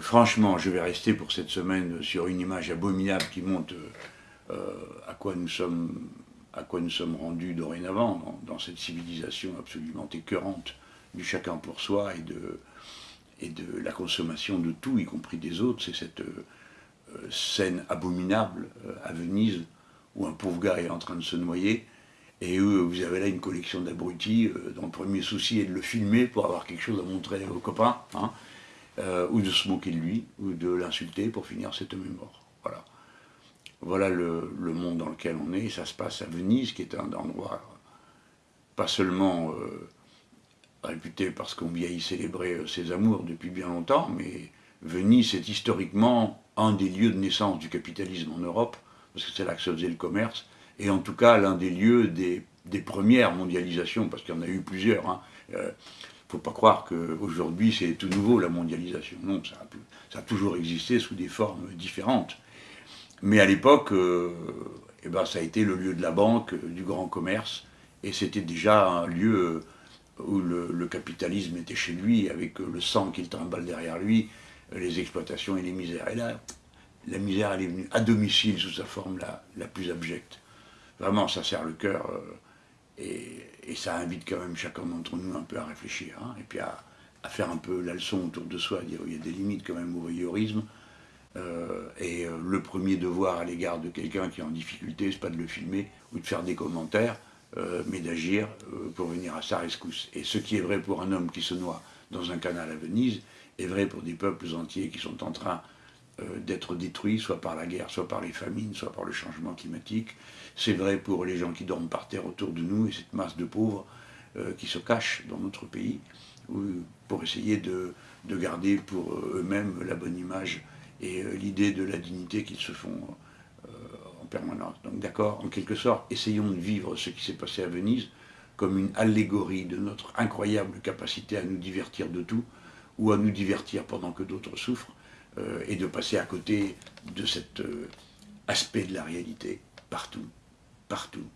franchement, je vais rester pour cette semaine sur une image abominable qui montre à quoi nous sommes à quoi nous sommes rendus dorénavant dans, cette civilisation absolument écœurante du chacun pour soi et de, la consommation de tout, y compris des autres. C'est cette scène abominable à Venise où un pauvre gars est en train de se noyer et vous avez là une collection d'abrutis dont le premier souci est de le filmer pour avoir quelque chose à montrer aux copains. Hein. Euh, ou de se moquer de lui, ou de l'insulter pour finir cet homme mort. Voilà. Voilà le, monde dans lequel on est. Ça se passe à Venise, qui est un endroit pas seulement euh, réputé parce qu'on y célébrer euh, ses amours depuis bien longtemps, mais Venise est historiquement un des lieux de naissance du capitalisme en Europe, parce que c'est là que se faisait le commerce, et en tout cas l'un des lieux des, premières mondialisations, parce qu'il y en a eu plusieurs. Hein faut pas croire qu'aujourd'hui c'est tout nouveau la mondialisation. Non, ça a, toujours existé sous des formes différentes. Mais à l'époque, euh, eh ben, ça a été le lieu de la banque, du grand commerce, et c'était déjà un lieu où le, capitalisme était chez lui, avec le sang qu'il trimballe derrière lui, les exploitations et les misères. Et là, la misère, elle est venue à domicile sous sa forme la, plus abjecte. Vraiment, ça serre le cœur. Euh, et, ça invite quand même chacun d'entre nous un peu à réfléchir, hein, et puis à, faire un peu la leçon autour de soi, à dire qu'il y a des limites quand même au voyeurisme. Euh, et euh, le premier devoir à l'égard de quelqu'un qui est en difficulté, c'est pas de le filmer ou de faire des commentaires, euh, mais d'agir pour venir à sa rescousse. Et ce qui est vrai pour un homme qui se noie dans un canal à Venise, est vrai pour des peuples entiers qui sont en train d'être détruits, soit par la guerre, soit par les famines, soit par le changement climatique. C'est vrai pour les gens qui dorment par terre autour de nous et cette masse de pauvres euh, qui se cachent dans notre pays pour essayer de, garder pour eux-mêmes la bonne image et euh, l'idée de la dignité qu'ils se font en permanence. Donc d'accord, en quelque sorte, essayons de vivre ce qui s'est passé à Venise comme une allégorie de notre incroyable capacité à nous divertir de tout, ou à nous divertir pendant que d'autres souffrent, euh, et de passer à côté de cet euh, aspect de la réalité partout, partout.